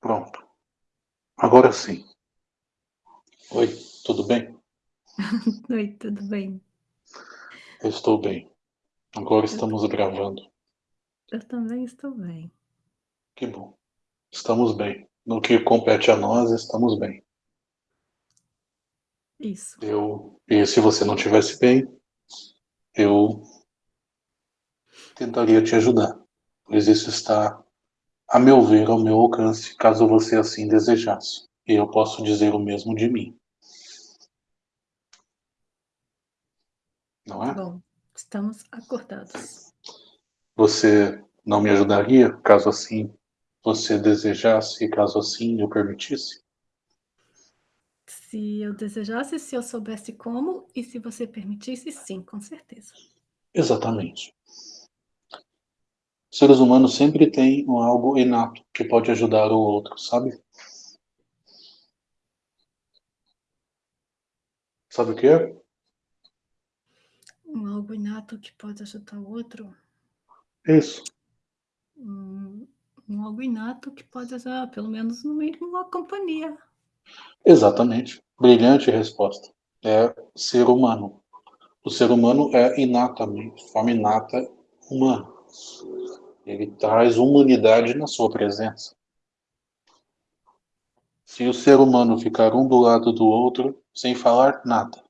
Pronto. Agora sim. Oi, tudo bem? Oi, tudo bem? Eu estou bem. Agora estamos gravando. Eu também estou bem. Que bom. Estamos bem. No que compete a nós, estamos bem. Isso. Eu, e se você não estivesse bem, eu tentaria te ajudar, pois isso está, a meu ver, ao meu alcance, caso você assim desejasse. E eu posso dizer o mesmo de mim. Não é? Bom, estamos acordados. Você não me ajudaria, caso assim você desejasse, e caso assim eu permitisse? Se eu desejasse, se eu soubesse como e se você permitisse, sim, com certeza. Exatamente. Seres humanos sempre têm algo inato que pode ajudar o outro, sabe? Sabe o que é? Um algo inato que pode ajudar o outro? Isso. Um, um algo inato que pode ajudar, pelo menos no mínimo, uma companhia. Exatamente. Brilhante resposta. É ser humano. O ser humano é inatamente, forma inata humana. Ele traz humanidade na sua presença. Se o ser humano ficar um do lado do outro, sem falar nada,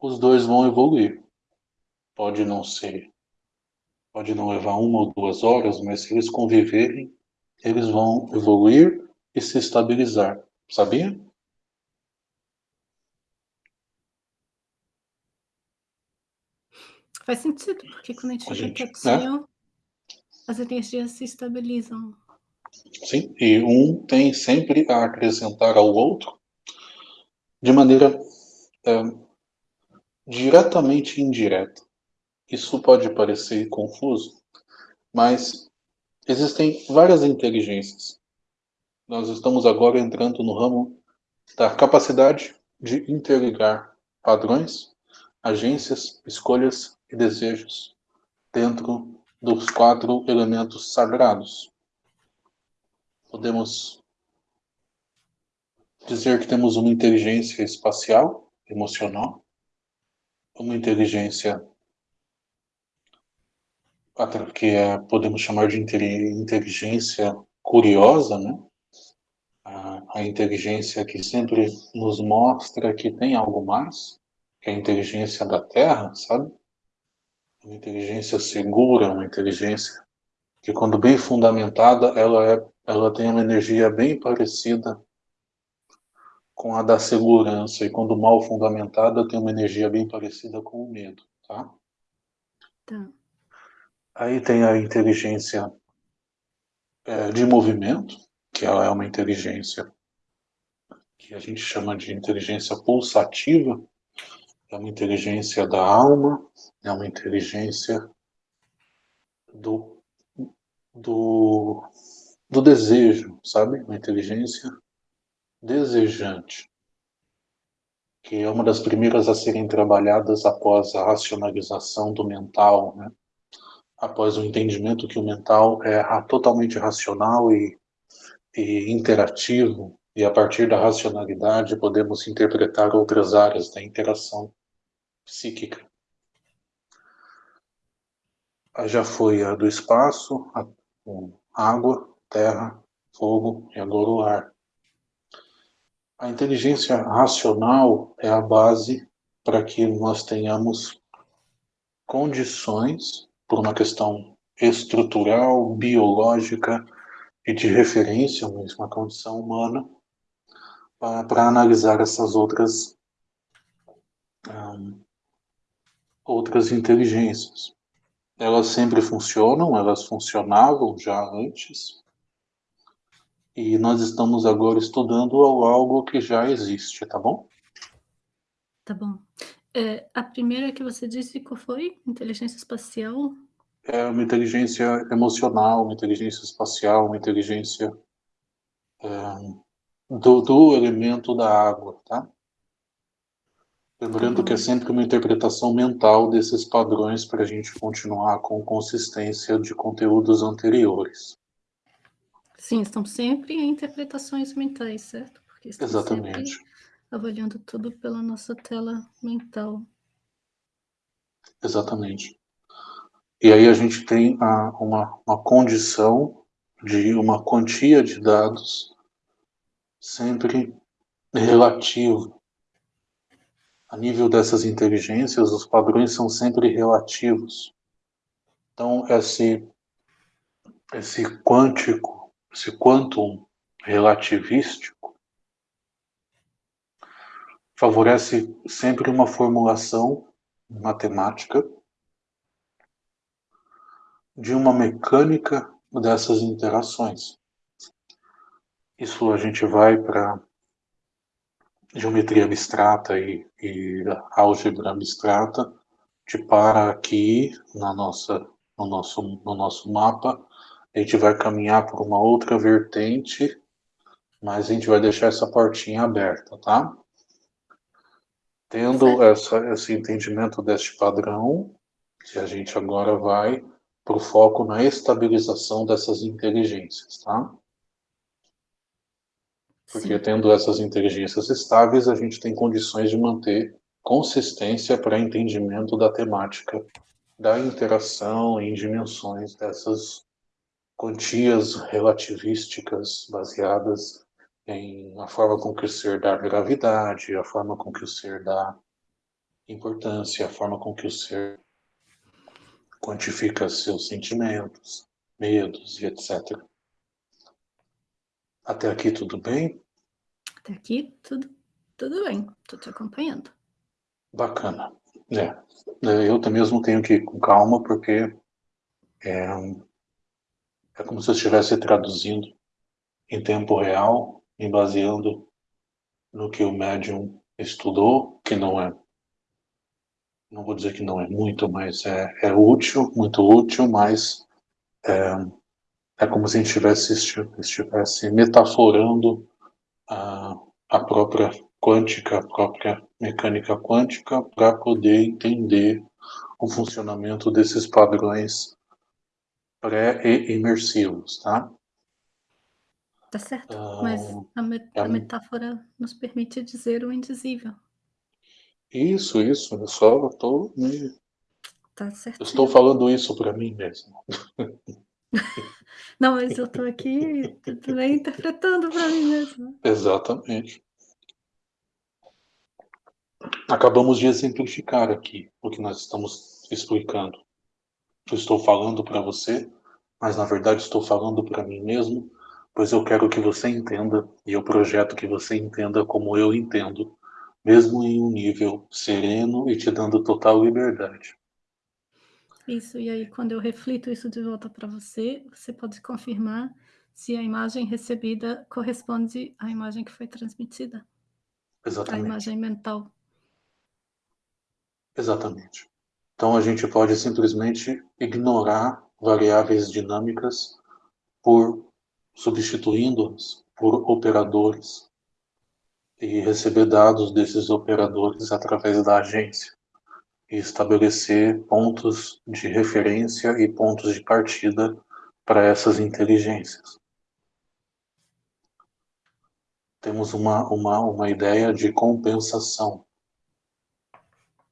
os dois vão evoluir. Pode não ser, pode não levar uma ou duas horas, mas se eles conviverem, eles vão evoluir e se estabilizar. Sabia? Faz sentido, porque quando a gente fica gente, quietinho, as energias se estabilizam. Sim, e um tem sempre a acrescentar ao outro de maneira é, diretamente indireta. Isso pode parecer confuso, mas existem várias inteligências. Nós estamos agora entrando no ramo da capacidade de interligar padrões, agências, escolhas e desejos dentro dos quatro elementos sagrados. Podemos dizer que temos uma inteligência espacial, emocional, uma inteligência que é, podemos chamar de inteligência curiosa, né? A, a inteligência que sempre nos mostra que tem algo mais, que é a inteligência da Terra, sabe? Uma inteligência segura, uma inteligência que quando bem fundamentada, ela, é, ela tem uma energia bem parecida com a da segurança, e quando mal fundamentada, tem uma energia bem parecida com o medo, tá? Tá. Aí tem a inteligência é, de movimento, que ela é uma inteligência que a gente chama de inteligência pulsativa, é uma inteligência da alma, é uma inteligência do, do, do desejo, sabe? Uma inteligência desejante, que é uma das primeiras a serem trabalhadas após a racionalização do mental, né? após o entendimento que o mental é totalmente racional e, e interativo, e a partir da racionalidade podemos interpretar outras áreas da interação psíquica. Já foi a do espaço, a, a água, terra, fogo e agora o ar. A inteligência racional é a base para que nós tenhamos condições, por uma questão estrutural, biológica e de referência, uma condição humana, para analisar essas outras um, outras inteligências. Elas sempre funcionam, elas funcionavam já antes, e nós estamos agora estudando algo que já existe, tá bom? Tá bom. É, a primeira que você disse qual foi? Inteligência espacial? É uma inteligência emocional, uma inteligência espacial, uma inteligência é, do, do elemento da água, tá? Lembrando que é sempre uma interpretação mental desses padrões para a gente continuar com consistência de conteúdos anteriores. Sim, estão sempre em interpretações mentais, certo? Porque estão Exatamente. sempre avaliando tudo pela nossa tela mental. Exatamente. E aí a gente tem a, uma, uma condição de uma quantia de dados sempre relativo. A nível dessas inteligências, os padrões são sempre relativos. Então, esse, esse quântico, esse quantum relativístico, favorece sempre uma formulação matemática de uma mecânica dessas interações. Isso a gente vai para geometria abstrata e, e álgebra abstrata, te para aqui na nossa, no, nosso, no nosso mapa, a gente vai caminhar por uma outra vertente, mas a gente vai deixar essa portinha aberta, tá? Tendo essa, esse entendimento deste padrão, que a gente agora vai para o foco na estabilização dessas inteligências, tá? Porque Sim. tendo essas inteligências estáveis, a gente tem condições de manter consistência para entendimento da temática da interação em dimensões dessas quantias relativísticas baseadas em a forma com que o ser dá gravidade, a forma com que o ser dá importância, a forma com que o ser quantifica seus sentimentos, medos e etc. Até aqui tudo bem? Até aqui tudo, tudo bem, estou te acompanhando. Bacana. É, é, eu também mesmo tenho que ir com calma, porque é, é como se eu estivesse traduzindo em tempo real, me baseando no que o médium estudou, que não é, não vou dizer que não é muito, mas é, é útil, muito útil, mas é, é como se a gente estivesse, estivesse metaforando a, a própria quântica, a própria mecânica quântica, para poder entender o funcionamento desses padrões pré-imersivos, tá? Tá certo, mas a, met a, metáfora nos permite dizer o indizível. Isso, isso, eu só estou me... Tá certo. estou falando isso para mim mesmo. Não, mas eu estou aqui também interpretando para mim mesmo. Exatamente. Acabamos de exemplificar aqui o que nós estamos explicando. Eu estou falando para você, mas na verdade estou falando para mim mesmo, pois eu quero que você entenda e eu projeto que você entenda como eu entendo, mesmo em um nível sereno e te dando total liberdade. Isso, e aí quando eu reflito isso de volta para você, você pode confirmar se a imagem recebida corresponde à imagem que foi transmitida. Exatamente. A imagem mental. Exatamente. Então a gente pode simplesmente ignorar variáveis dinâmicas por substituindo-as por operadores e receber dados desses operadores através da agência e estabelecer pontos de referência e pontos de partida para essas inteligências. Temos uma, uma, uma ideia de compensação.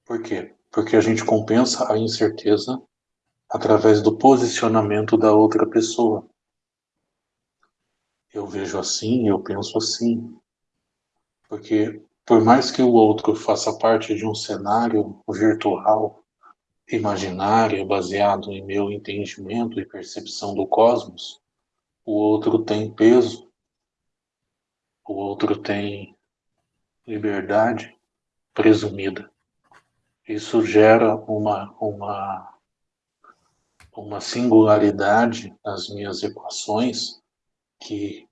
Por quê? Porque a gente compensa a incerteza através do posicionamento da outra pessoa. Eu vejo assim, eu penso assim. Porque por mais que o outro faça parte de um cenário virtual, imaginário, baseado em meu entendimento e percepção do cosmos, o outro tem peso, o outro tem liberdade presumida. Isso gera uma, uma, uma singularidade nas minhas equações que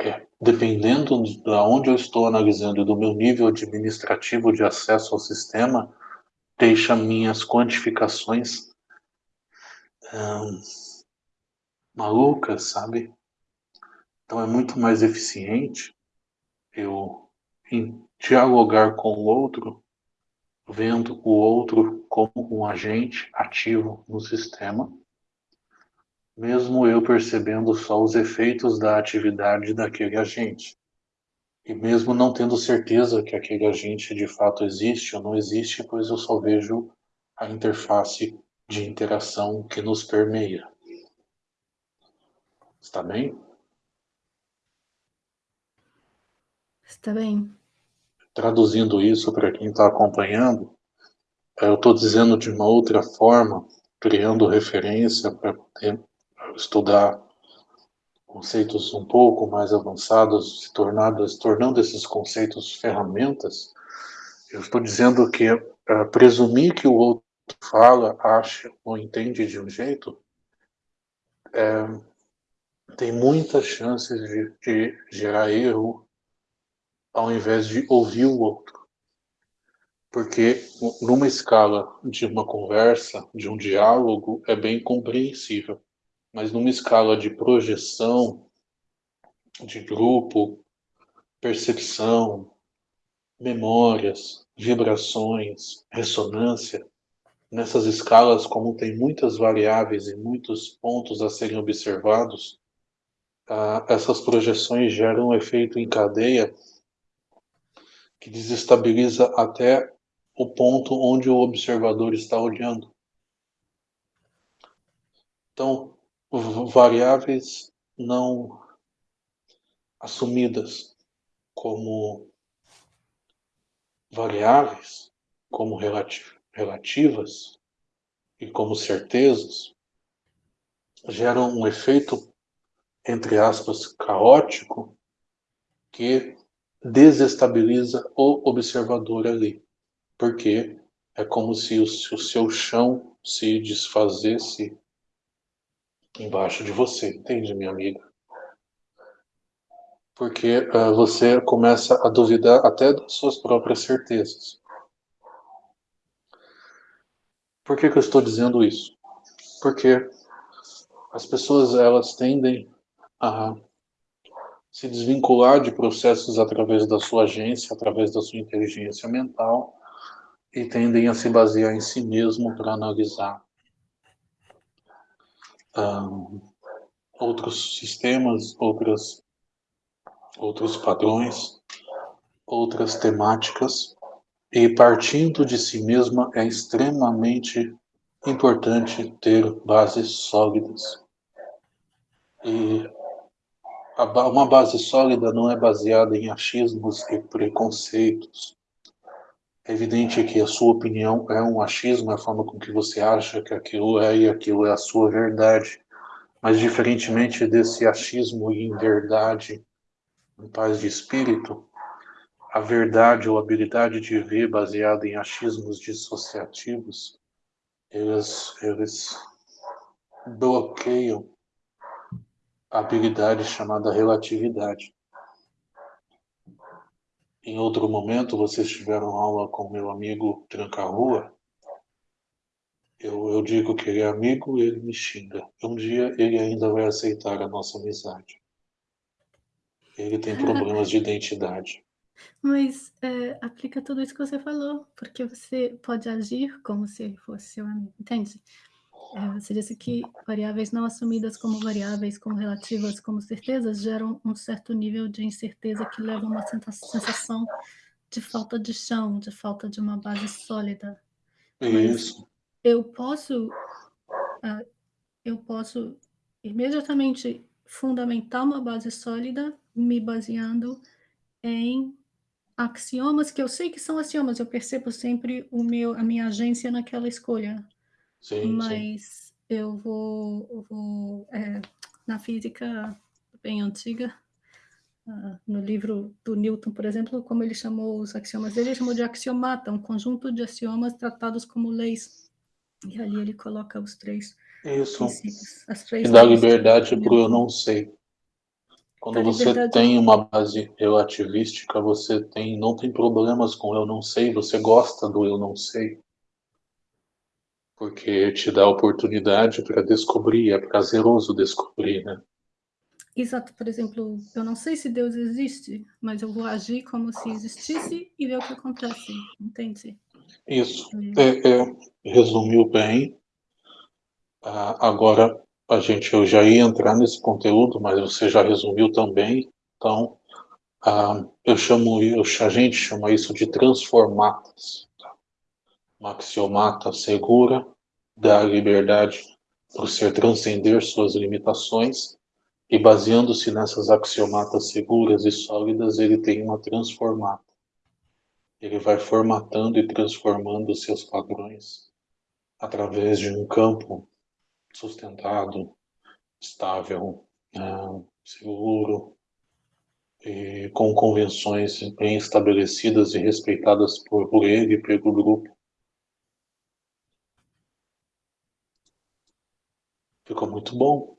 é, dependendo de onde eu estou analisando e do meu nível administrativo de acesso ao sistema, deixa minhas quantificações hum, malucas, sabe? Então é muito mais eficiente eu dialogar com o outro, vendo o outro como um agente ativo no sistema, mesmo eu percebendo só os efeitos da atividade daquele agente. E mesmo não tendo certeza que aquele agente de fato existe ou não existe, pois eu só vejo a interface de interação que nos permeia. Está bem? Está bem. Traduzindo isso para quem está acompanhando, eu estou dizendo de uma outra forma, criando referência para estudar conceitos um pouco mais avançados, se tornando, se tornando esses conceitos ferramentas, eu estou dizendo que uh, presumir que o outro fala, acha ou entende de um jeito, é, tem muitas chances de, de gerar erro ao invés de ouvir o outro. Porque numa escala de uma conversa, de um diálogo, é bem compreensível. Mas numa escala de projeção, de grupo, percepção, memórias, vibrações, ressonância, nessas escalas, como tem muitas variáveis e muitos pontos a serem observados, essas projeções geram um efeito em cadeia que desestabiliza até o ponto onde o observador está olhando. Então, variáveis não assumidas como variáveis, como relativas e como certezas, geram um efeito, entre aspas, caótico que desestabiliza o observador ali, porque é como se o, se o seu chão se desfazesse embaixo de você, entende, minha amiga? Porque uh, você começa a duvidar até das suas próprias certezas. Por que, que eu estou dizendo isso? Porque as pessoas elas tendem a se desvincular de processos através da sua agência, através da sua inteligência mental, e tendem a se basear em si mesmo para analisar um, outros sistemas, outras, outros padrões, outras temáticas, e partindo de si mesma é extremamente importante ter bases sólidas. E uma base sólida não é baseada em achismos e preconceitos. É evidente que a sua opinião é um achismo, é a forma com que você acha que aquilo é e aquilo é a sua verdade. Mas, diferentemente desse achismo em verdade, em paz de espírito, a verdade ou habilidade de ver baseada em achismos dissociativos, eles, eles bloqueiam habilidade chamada relatividade. Em outro momento, vocês tiveram aula com meu amigo Tranca-Rua. Eu, eu digo que ele é amigo e ele me xinga. Um dia ele ainda vai aceitar a nossa amizade. Ele tem problemas de identidade. Mas é, aplica tudo isso que você falou, porque você pode agir como se fosse seu amigo, entende? É, você disse que variáveis não assumidas como variáveis, como relativas, como certezas, geram um certo nível de incerteza que leva a uma sensação de falta de chão, de falta de uma base sólida. Isso. Mas eu posso, uh, eu posso imediatamente fundamentar uma base sólida me baseando em axiomas que eu sei que são axiomas, eu percebo sempre o meu, a minha agência naquela escolha. Sim, Mas sim. eu vou, eu vou é, na física bem antiga, uh, no livro do Newton, por exemplo, como ele chamou os axiomas dele, ele chamou de axiomata, um conjunto de axiomas tratados como leis. E ali ele coloca os três Isso. princípios, as três e dá liberdade para o eu não sei. Quando você liberdade... tem uma base relativística, você tem, não tem problemas com eu não sei, você gosta do eu não sei porque te dá oportunidade para descobrir, é prazeroso descobrir, né? Exato, por exemplo, eu não sei se Deus existe, mas eu vou agir como se existisse e ver o que acontece, entende? Isso, é, é, resumiu bem. Ah, agora, a gente eu já ia entrar nesse conteúdo, mas você já resumiu também. Então, ah, eu chamo, eu, a gente chama isso de transformatas. Uma axiomata segura dá liberdade para o ser transcender suas limitações e baseando-se nessas axiomatas seguras e sólidas, ele tem uma transformata. Ele vai formatando e transformando seus padrões através de um campo sustentado, estável, né, seguro, e com convenções bem estabelecidas e respeitadas por, por ele e pelo grupo. Ficou muito bom.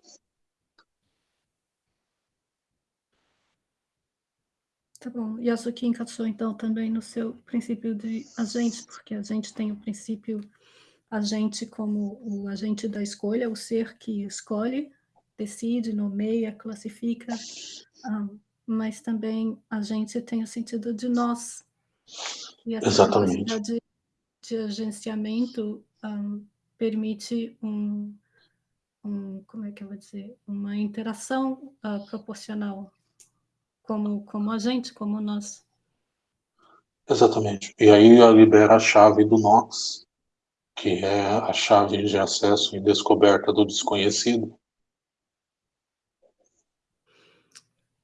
Tá bom. E isso aqui encaixou, então, também no seu princípio de agente, porque a gente tem o princípio agente como o agente da escolha, o ser que escolhe, decide, nomeia, classifica, um, mas também a gente tem o sentido de nós. E essa Exatamente. capacidade de agenciamento um, permite um, um, como é que eu vou dizer, uma interação uh, proporcional como, como a gente, como nós. Exatamente. E aí libera a chave do Nox, que é a chave de acesso e descoberta do desconhecido.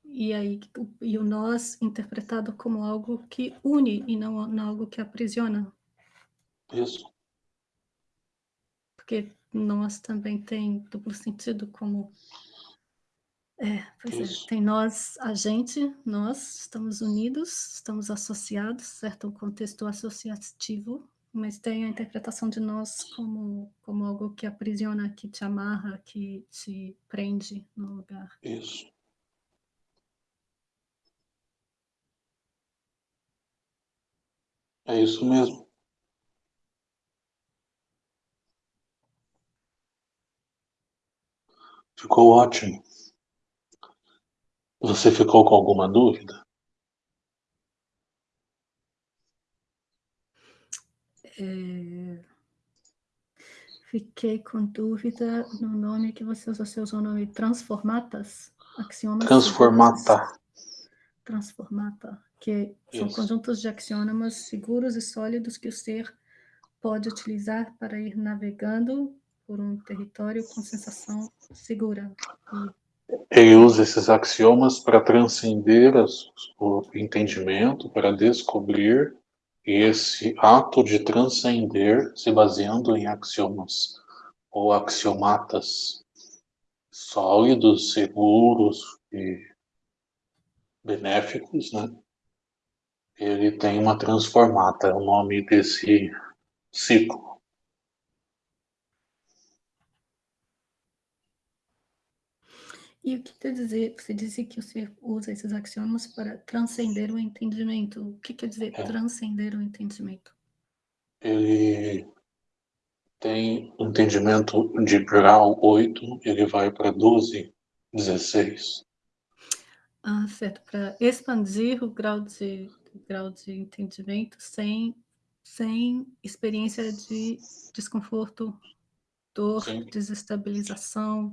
E aí e o nós interpretado como algo que une e não, não algo que aprisiona. Isso. Porque nós também tem duplo sentido como é, pois é. Tem nós, a gente, nós estamos unidos, estamos associados, certo? Um contexto associativo, mas tem a interpretação de nós como, como algo que aprisiona, que te amarra, que te prende no lugar. Isso. É isso mesmo. Ficou ótimo. Você ficou com alguma dúvida? É... Fiquei com dúvida no nome que você usou. Você usou o nome Transformatas? Axiomas Transformata. Transformata. Que são Isso. conjuntos de axiomas seguros e sólidos que o ser pode utilizar para ir navegando por um território com sensação segura ele usa esses axiomas para transcender as, o entendimento, para descobrir, e esse ato de transcender se baseando em axiomas ou axiomatas sólidos, seguros e benéficos, né? Ele tem uma transformata, é o nome desse ciclo. E o que quer dizer? Você disse que você usa esses axiomas para transcender o entendimento. O que quer dizer é. transcender o entendimento? Ele tem entendimento de grau 8, ele vai para 12, 16. Ah, certo. Para expandir o grau de, grau de entendimento sem, sem experiência de desconforto, dor, Sim. desestabilização,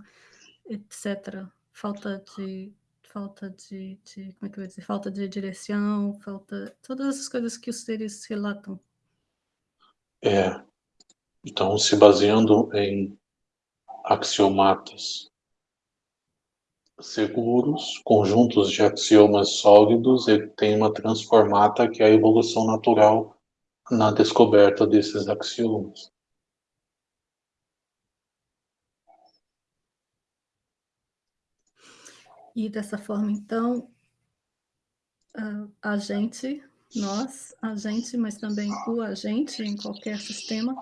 etc falta de falta de, de, como é que eu vou dizer, falta de direção, falta todas as coisas que os seres relatam. É. Então, se baseando em axiomatas seguros, conjuntos de axiomas sólidos, ele tem uma transformata que é a evolução natural na descoberta desses axiomas. E dessa forma, então, a gente, nós, a gente, mas também o agente em qualquer sistema,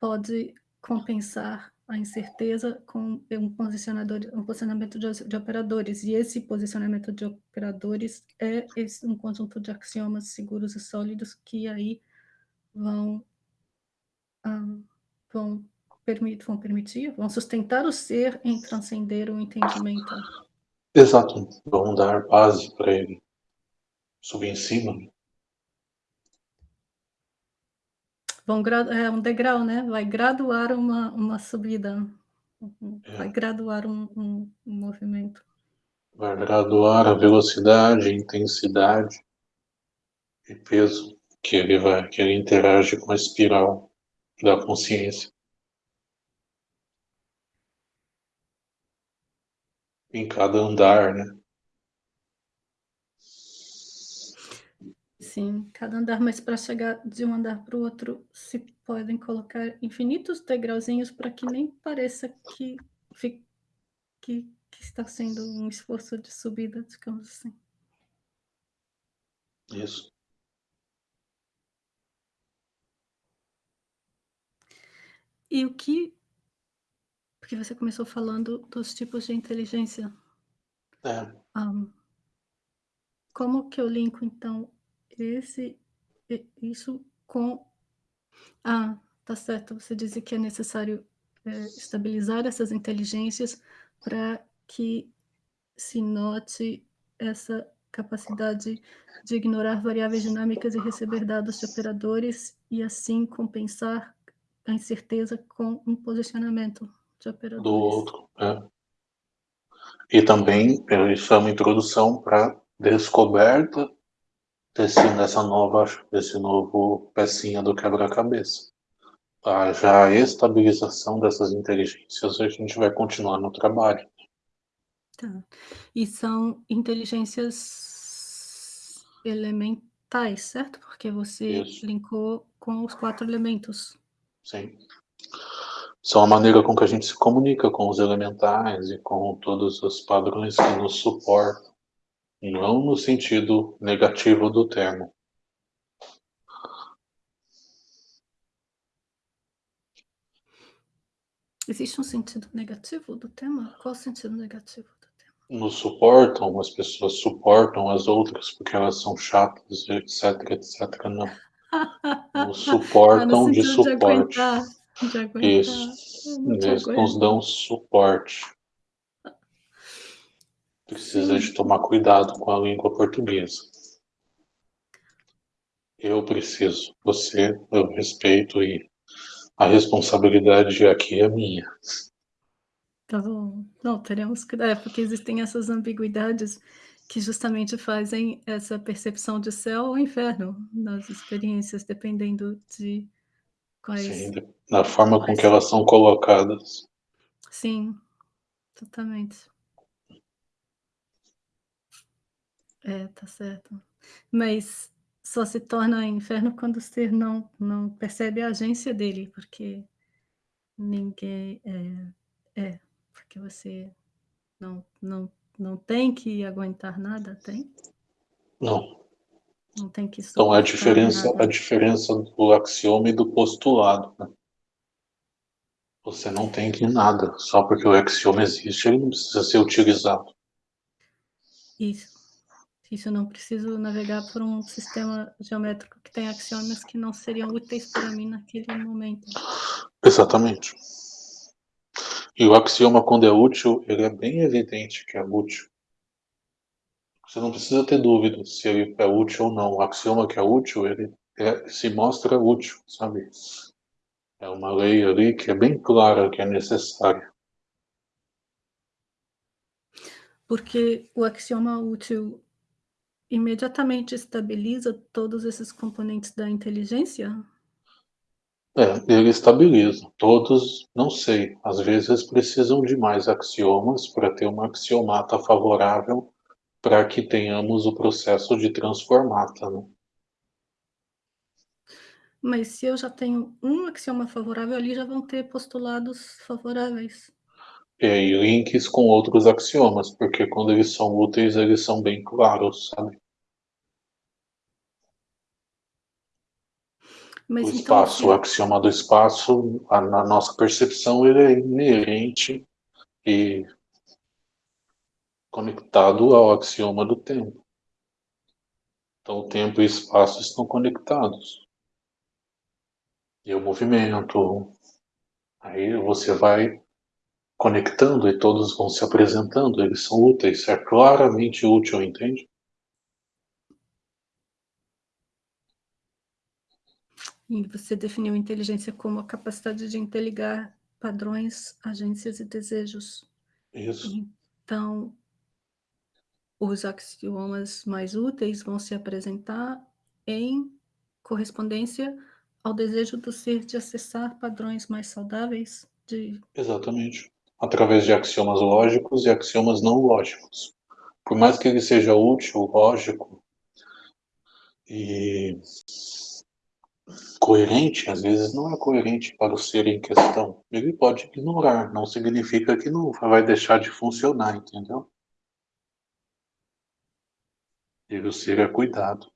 pode compensar a incerteza com um posicionador, um posicionamento de, de operadores. E esse posicionamento de operadores é esse, um conjunto de axiomas seguros e sólidos que aí vão, um, vão, permit, vão permitir, vão sustentar o ser em transcender o entendimento. Exato. Vamos dar base para ele subir em cima. Vão é um degrau, né? Vai graduar uma, uma subida. Vai é. graduar um, um, um movimento. Vai graduar a velocidade, intensidade e peso que ele vai, que ele interage com a espiral da consciência. Em cada andar, né? Sim, cada andar, mas para chegar de um andar para o outro, se podem colocar infinitos degrauzinhos para que nem pareça que, que, que está sendo um esforço de subida, digamos assim. Isso. E o que. Porque você começou falando dos tipos de inteligência. É. Um, como que eu linko, então, esse, isso com. Ah, tá certo. Você disse que é necessário é, estabilizar essas inteligências para que se note essa capacidade de ignorar variáveis dinâmicas e receber dados de operadores e assim compensar a incerteza com um posicionamento. Do outro, é. E também isso é uma introdução para descoberta desse, dessa nova, desse novo pecinha do quebra-cabeça. A já a estabilização dessas inteligências, a gente vai continuar no trabalho. Tá. E são inteligências elementais, certo? Porque você Isso. linkou com os quatro elementos. Sim. São a maneira com que a gente se comunica com os elementais e com todos os padrões que nos suportam, não no sentido negativo do termo. Existe um sentido negativo do tema? Qual o sentido negativo do tema? Nos suportam, as pessoas suportam as outras porque elas são chatas, etc, etc. Não. Nos suportam ah, de suporte. De de aguentar. Isso. Eles nos dão suporte. Precisa Sim. de tomar cuidado com a língua portuguesa. Eu preciso, você, eu respeito e a responsabilidade aqui é minha. Tá bom. Não, teremos que. É, porque existem essas ambiguidades que justamente fazem essa percepção de céu ou inferno nas experiências, dependendo de quais. Sim, da forma quais... com que elas são colocadas. Sim, totalmente. É, tá certo. Mas só se torna inferno quando o ser não, não percebe a agência dele, porque ninguém. É, é porque você não, não não tem que aguentar nada, tem? Não. Não tem que Então a diferença, a diferença do axioma e do postulado. Né? Você não tem que nada, só porque o axioma existe, ele não precisa ser utilizado. Isso. Isso eu não preciso navegar por um sistema geométrico que tem axiomas que não seriam úteis para mim naquele momento. Exatamente. E o axioma, quando é útil, ele é bem evidente que é útil. Você não precisa ter dúvida se ele é útil ou não. O axioma que é útil, ele é, se mostra útil, sabe? É uma lei ali que é bem clara que é necessária. Porque o axioma útil imediatamente estabiliza todos esses componentes da inteligência? É, ele estabiliza. Todos, não sei, às vezes precisam de mais axiomas para ter uma axiomata favorável para que tenhamos o processo de transformata. Né? Mas se eu já tenho um axioma favorável ali, já vão ter postulados favoráveis. É, e links com outros axiomas, porque quando eles são úteis, eles são bem claros, sabe? Mas o então, espaço, o axioma do espaço, a, na nossa percepção, ele é inerente e conectado ao axioma do tempo. Então, o tempo e o espaço estão conectados. E o movimento. Aí você vai conectando e todos vão se apresentando, eles são úteis, é claramente útil, entende? E você definiu inteligência como a capacidade de interligar padrões, agências e desejos. Isso. Então, os axiomas mais úteis vão se apresentar em correspondência ao desejo do ser de acessar padrões mais saudáveis de... Exatamente. Através de axiomas lógicos e axiomas não lógicos. Por mais que ele seja útil, lógico e coerente, às vezes não é coerente para o ser em questão. Ele pode ignorar, não significa que não vai deixar de funcionar, entendeu? E o ser é cuidado.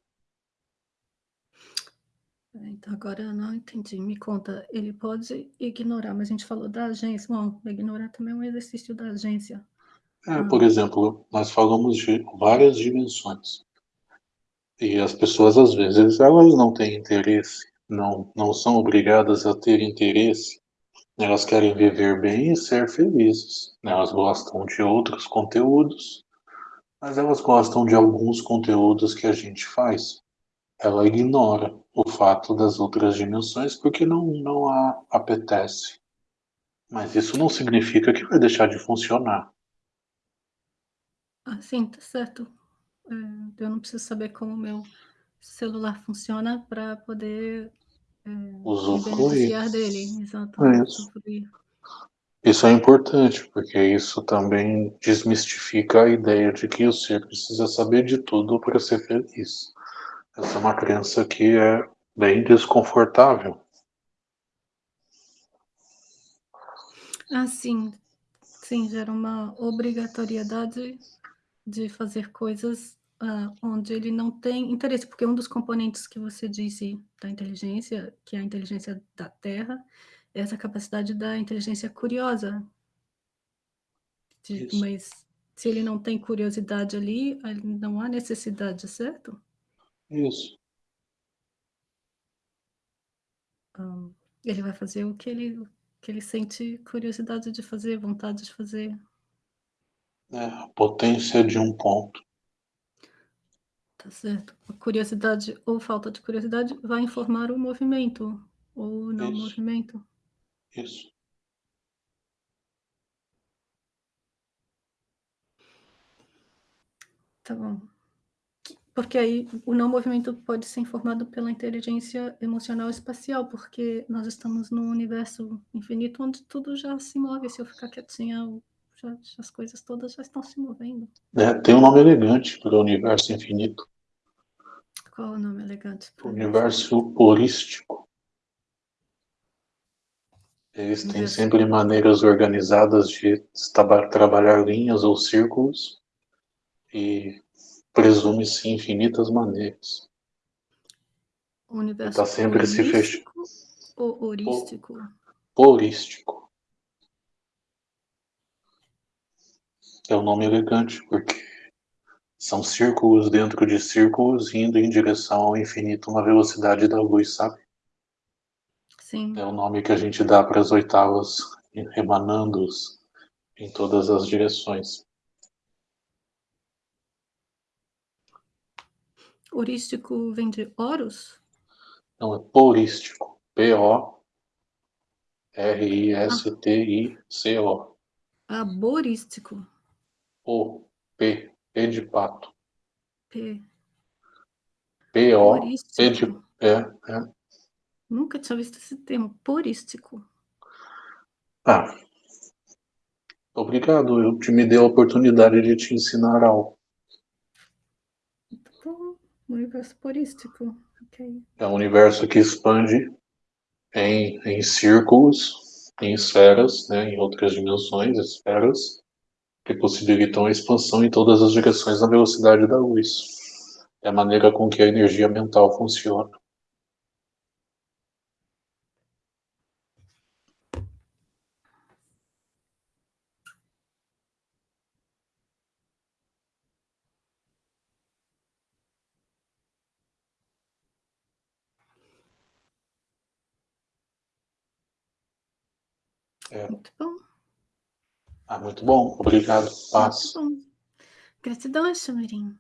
Então, agora eu não entendi. Me conta, ele pode ignorar, mas a gente falou da agência. Bom, ignorar também é um exercício da agência. É, ah. Por exemplo, nós falamos de várias dimensões. E as pessoas, às vezes, elas não têm interesse, não, não são obrigadas a ter interesse. Elas querem viver bem e ser felizes. Elas gostam de outros conteúdos, mas elas gostam de alguns conteúdos que a gente faz ela ignora o fato das outras dimensões porque não, não a apetece. Mas isso não significa que vai deixar de funcionar. Ah, sim, tá certo. É, eu não preciso saber como o meu celular funciona para poder é, beneficiar dele. Exato. É isso. Isso é importante, porque isso também desmistifica a ideia de que o ser precisa saber de tudo para ser feliz. Essa é uma crença que é bem desconfortável. Ah, sim. Sim, gera uma obrigatoriedade de fazer coisas uh, onde ele não tem interesse, porque um dos componentes que você disse da inteligência, que é a inteligência da Terra, essa capacidade da inteligência curiosa. De, mas se ele não tem curiosidade ali, não há necessidade, certo? Isso. ele vai fazer o que ele, que ele sente curiosidade de fazer, vontade de fazer. É, a potência de um ponto. Tá certo. A curiosidade ou falta de curiosidade vai informar o movimento ou não Isso. movimento. Isso. Tá bom. Porque aí o não movimento pode ser informado pela inteligência emocional espacial, porque nós estamos num universo infinito onde tudo já se move. Se eu ficar quietinha, já, as coisas todas já estão se movendo. É, tem um nome elegante para o universo infinito. Qual o nome elegante? Universo holístico. Eles têm sempre maneiras organizadas de trabalhar linhas ou círculos e presume-se infinitas maneiras. O universo está sempre se fechando. Ou horístico? É um nome elegante, porque são círculos dentro de círculos indo em direção ao infinito na velocidade da luz, sabe? Sim. É o nome que a gente dá para as oitavas emanando em todas as direções. Horístico vem de Horus? Não, é porístico. P-O-R-I-S-T-I-C-O. Ah, borístico. O, P, P de pato. P. P-O, P de... É, é. Nunca tinha visto esse termo, porístico. Ah, obrigado, eu te me dei a oportunidade de te ensinar algo. Universo porístico. Okay. É um universo que expande em, em círculos, em esferas, né, em outras dimensões, esferas, que possibilitam a expansão em todas as direções na velocidade da luz. É a maneira com que a energia mental funciona. É. Muito bom. Ah, muito bom. Obrigado. Paz. Gratidão, Chamirim.